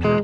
Pace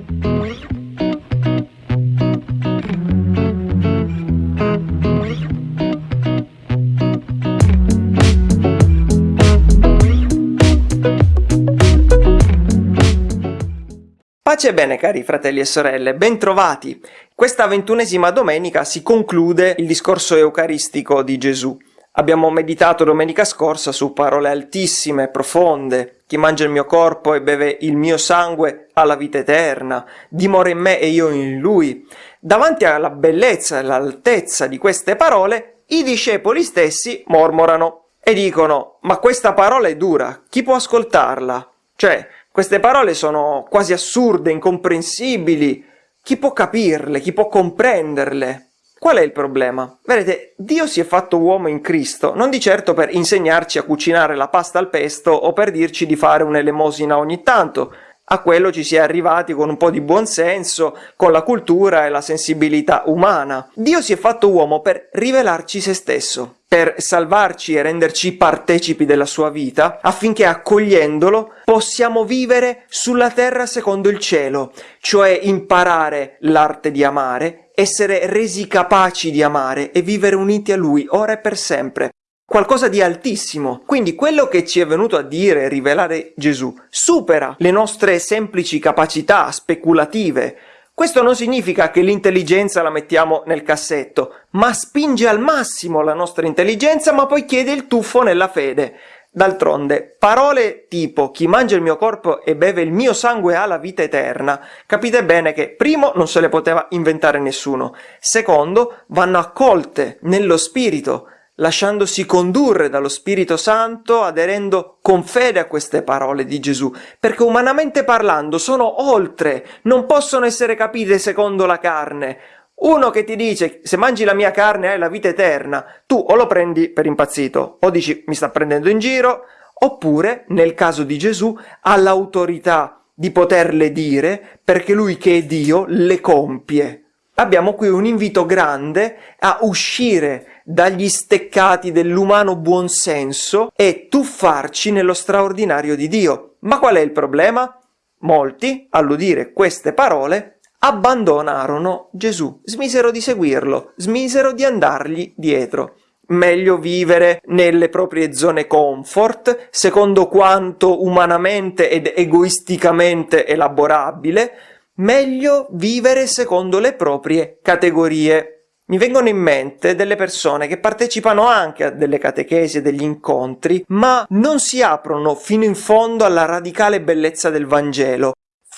e bene cari fratelli e sorelle, bentrovati! Questa ventunesima domenica si conclude il discorso eucaristico di Gesù. Abbiamo meditato domenica scorsa su parole altissime, profonde. Chi mangia il mio corpo e beve il mio sangue ha la vita eterna, dimora in me e io in lui. Davanti alla bellezza e all'altezza di queste parole, i discepoli stessi mormorano e dicono ma questa parola è dura, chi può ascoltarla? Cioè, queste parole sono quasi assurde, incomprensibili. Chi può capirle? Chi può comprenderle? Qual è il problema? Vedete, Dio si è fatto uomo in Cristo, non di certo per insegnarci a cucinare la pasta al pesto o per dirci di fare un'elemosina ogni tanto. A quello ci si è arrivati con un po' di buonsenso, con la cultura e la sensibilità umana. Dio si è fatto uomo per rivelarci se stesso, per salvarci e renderci partecipi della sua vita, affinché accogliendolo possiamo vivere sulla terra secondo il cielo, cioè imparare l'arte di amare, essere resi capaci di amare e vivere uniti a Lui ora e per sempre qualcosa di altissimo. Quindi quello che ci è venuto a dire e rivelare Gesù supera le nostre semplici capacità speculative. Questo non significa che l'intelligenza la mettiamo nel cassetto, ma spinge al massimo la nostra intelligenza, ma poi chiede il tuffo nella fede. D'altronde, parole tipo chi mangia il mio corpo e beve il mio sangue ha la vita eterna, capite bene che primo non se le poteva inventare nessuno, secondo vanno accolte nello spirito, lasciandosi condurre dallo Spirito Santo, aderendo con fede a queste parole di Gesù, perché umanamente parlando sono oltre, non possono essere capite secondo la carne. Uno che ti dice se mangi la mia carne hai la vita eterna, tu o lo prendi per impazzito, o dici mi sta prendendo in giro, oppure, nel caso di Gesù, ha l'autorità di poterle dire perché lui che è Dio le compie. Abbiamo qui un invito grande a uscire dagli steccati dell'umano buonsenso e tuffarci nello straordinario di Dio. Ma qual è il problema? Molti, all'udire queste parole, abbandonarono Gesù, smisero di seguirlo, smisero di andargli dietro. Meglio vivere nelle proprie zone comfort, secondo quanto umanamente ed egoisticamente elaborabile, meglio vivere secondo le proprie categorie mi vengono in mente delle persone che partecipano anche a delle catechesi e degli incontri, ma non si aprono fino in fondo alla radicale bellezza del Vangelo.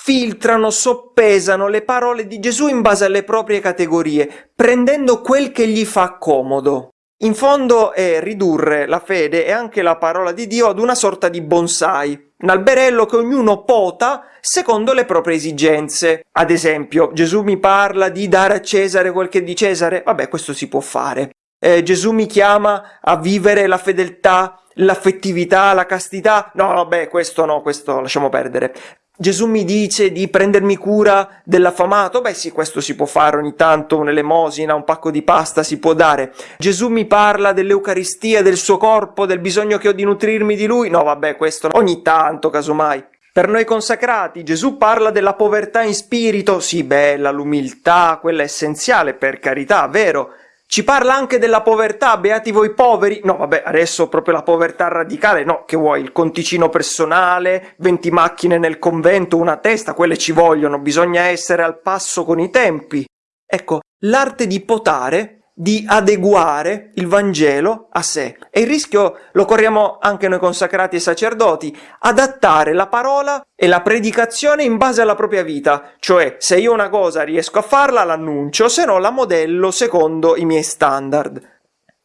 Filtrano, soppesano le parole di Gesù in base alle proprie categorie, prendendo quel che gli fa comodo. In fondo è ridurre la fede e anche la parola di Dio ad una sorta di bonsai, un alberello che ognuno pota secondo le proprie esigenze. Ad esempio, Gesù mi parla di dare a Cesare quel che è di Cesare, vabbè, questo si può fare. Eh, Gesù mi chiama a vivere la fedeltà, l'affettività, la castità. No, vabbè, questo no, questo lasciamo perdere. Gesù mi dice di prendermi cura dell'affamato, beh sì, questo si può fare ogni tanto, un'elemosina, un pacco di pasta si può dare. Gesù mi parla dell'Eucaristia, del suo corpo, del bisogno che ho di nutrirmi di lui, no vabbè, questo ogni tanto, casomai. Per noi consacrati Gesù parla della povertà in spirito, sì bella, l'umiltà, quella essenziale, per carità, vero, ci parla anche della povertà, beati voi poveri. No, vabbè, adesso proprio la povertà radicale, no, che vuoi, il conticino personale, 20 macchine nel convento, una testa, quelle ci vogliono, bisogna essere al passo con i tempi. Ecco, l'arte di potare di adeguare il Vangelo a sé. E il rischio lo corriamo anche noi consacrati e sacerdoti, adattare la parola e la predicazione in base alla propria vita, cioè se io una cosa riesco a farla l'annuncio, se no la modello secondo i miei standard.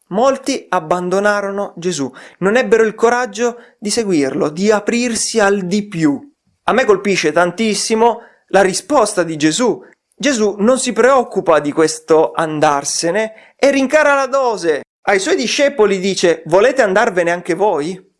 Molti abbandonarono Gesù, non ebbero il coraggio di seguirlo, di aprirsi al di più. A me colpisce tantissimo la risposta di Gesù Gesù non si preoccupa di questo andarsene e rincara la dose. Ai suoi discepoli dice volete andarvene anche voi?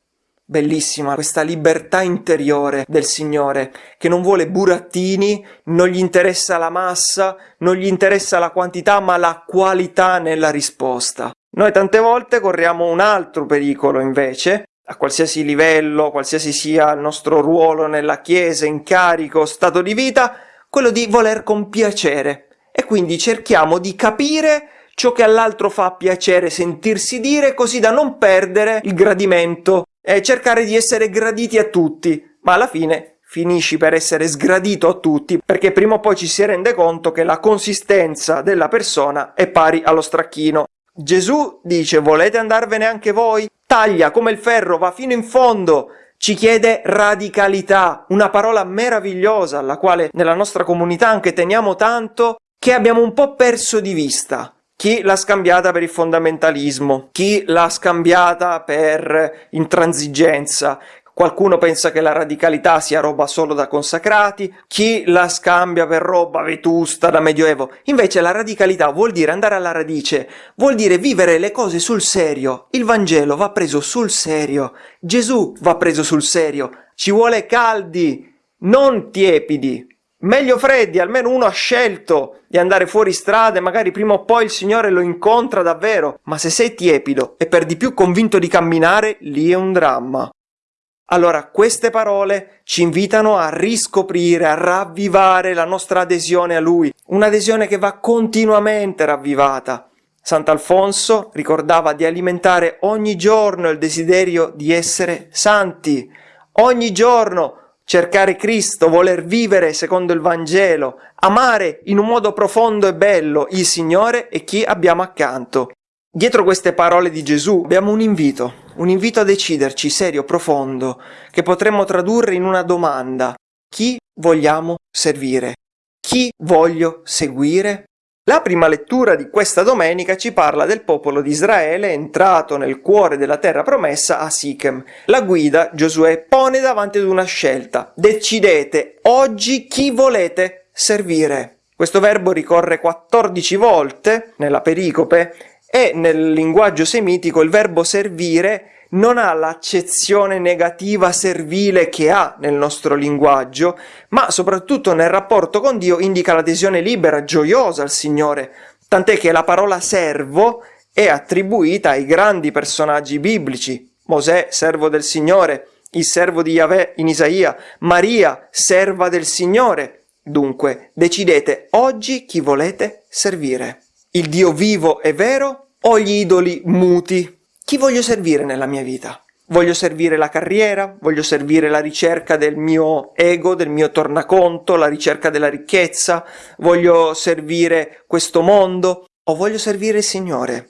Bellissima questa libertà interiore del Signore, che non vuole burattini, non gli interessa la massa, non gli interessa la quantità, ma la qualità nella risposta. Noi tante volte corriamo un altro pericolo invece, a qualsiasi livello, qualsiasi sia il nostro ruolo nella Chiesa, incarico, stato di vita, quello di voler compiacere e quindi cerchiamo di capire ciò che all'altro fa piacere sentirsi dire così da non perdere il gradimento e cercare di essere graditi a tutti, ma alla fine finisci per essere sgradito a tutti perché prima o poi ci si rende conto che la consistenza della persona è pari allo stracchino. Gesù dice volete andarvene anche voi? Taglia come il ferro, va fino in fondo, ci chiede radicalità, una parola meravigliosa alla quale nella nostra comunità anche teniamo tanto che abbiamo un po' perso di vista. Chi l'ha scambiata per il fondamentalismo, chi l'ha scambiata per intransigenza, Qualcuno pensa che la radicalità sia roba solo da consacrati, chi la scambia per roba vetusta da medioevo. Invece la radicalità vuol dire andare alla radice, vuol dire vivere le cose sul serio. Il Vangelo va preso sul serio, Gesù va preso sul serio, ci vuole caldi, non tiepidi. Meglio freddi, almeno uno ha scelto di andare fuori strada e magari prima o poi il Signore lo incontra davvero. Ma se sei tiepido e per di più convinto di camminare, lì è un dramma. Allora, queste parole ci invitano a riscoprire, a ravvivare la nostra adesione a Lui, un'adesione che va continuamente ravvivata. Sant'Alfonso ricordava di alimentare ogni giorno il desiderio di essere santi, ogni giorno cercare Cristo, voler vivere secondo il Vangelo, amare in un modo profondo e bello il Signore e chi abbiamo accanto. Dietro queste parole di Gesù abbiamo un invito, un invito a deciderci serio, profondo, che potremmo tradurre in una domanda. Chi vogliamo servire? Chi voglio seguire? La prima lettura di questa domenica ci parla del popolo di Israele entrato nel cuore della terra promessa a Sichem. La guida Giosuè pone davanti ad una scelta. Decidete oggi chi volete servire. Questo verbo ricorre 14 volte nella pericope e nel linguaggio semitico il verbo servire non ha l'accezione negativa servile che ha nel nostro linguaggio, ma soprattutto nel rapporto con Dio indica l'adesione libera, gioiosa al Signore, tant'è che la parola servo è attribuita ai grandi personaggi biblici, Mosè, servo del Signore, il servo di Yahweh in Isaia, Maria, serva del Signore. Dunque, decidete oggi chi volete servire. Il Dio vivo e vero o gli idoli muti? Chi voglio servire nella mia vita? Voglio servire la carriera, voglio servire la ricerca del mio ego, del mio tornaconto, la ricerca della ricchezza, voglio servire questo mondo o voglio servire il Signore?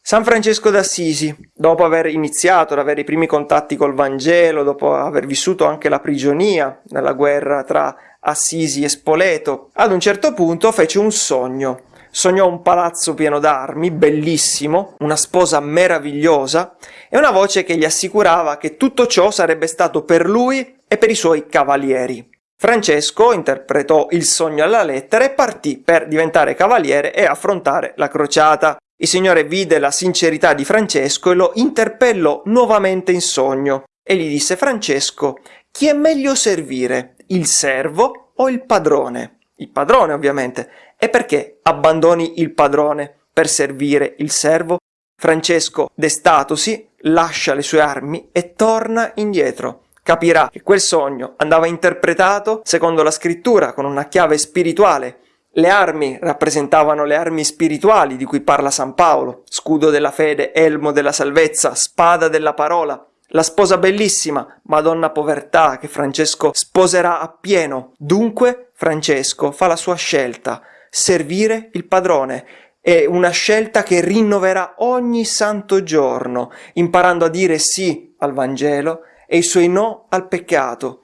San Francesco d'Assisi, dopo aver iniziato ad avere i primi contatti col Vangelo, dopo aver vissuto anche la prigionia nella guerra tra Assisi e Spoleto, ad un certo punto fece un sogno sognò un palazzo pieno d'armi, bellissimo, una sposa meravigliosa e una voce che gli assicurava che tutto ciò sarebbe stato per lui e per i suoi cavalieri. Francesco interpretò il sogno alla lettera e partì per diventare cavaliere e affrontare la crociata. Il Signore vide la sincerità di Francesco e lo interpellò nuovamente in sogno e gli disse Francesco, chi è meglio servire, il servo o il padrone? Il padrone ovviamente, e perché abbandoni il padrone per servire il servo? Francesco, destatosi, lascia le sue armi e torna indietro. Capirà che quel sogno andava interpretato secondo la scrittura con una chiave spirituale. Le armi rappresentavano le armi spirituali di cui parla San Paolo, scudo della fede, elmo della salvezza, spada della parola. La sposa bellissima, Madonna povertà, che Francesco sposerà appieno. Dunque Francesco fa la sua scelta, servire il padrone. È una scelta che rinnoverà ogni santo giorno, imparando a dire sì al Vangelo e i suoi no al peccato.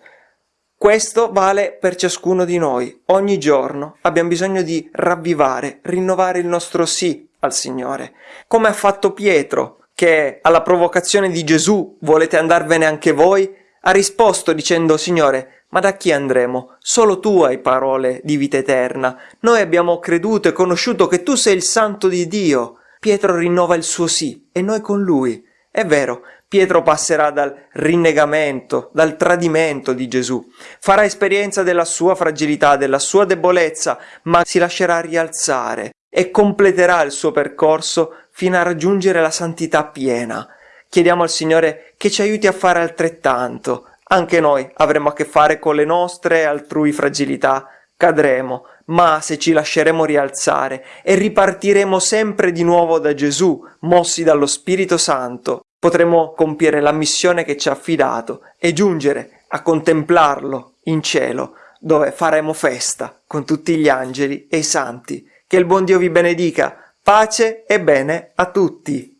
Questo vale per ciascuno di noi. Ogni giorno abbiamo bisogno di ravvivare, rinnovare il nostro sì al Signore. Come ha fatto Pietro, che alla provocazione di Gesù volete andarvene anche voi, ha risposto dicendo Signore, ma da chi andremo? Solo tu hai parole di vita eterna. Noi abbiamo creduto e conosciuto che tu sei il santo di Dio. Pietro rinnova il suo sì e noi con lui. È vero, Pietro passerà dal rinnegamento, dal tradimento di Gesù, farà esperienza della sua fragilità, della sua debolezza, ma si lascerà rialzare e completerà il suo percorso fino a raggiungere la santità piena. Chiediamo al Signore che ci aiuti a fare altrettanto, anche noi avremo a che fare con le nostre altrui fragilità, cadremo, ma se ci lasceremo rialzare e ripartiremo sempre di nuovo da Gesù, mossi dallo Spirito Santo, potremo compiere la missione che ci ha affidato e giungere a contemplarlo in cielo, dove faremo festa con tutti gli angeli e i santi. Che il buon Dio vi benedica, pace e bene a tutti.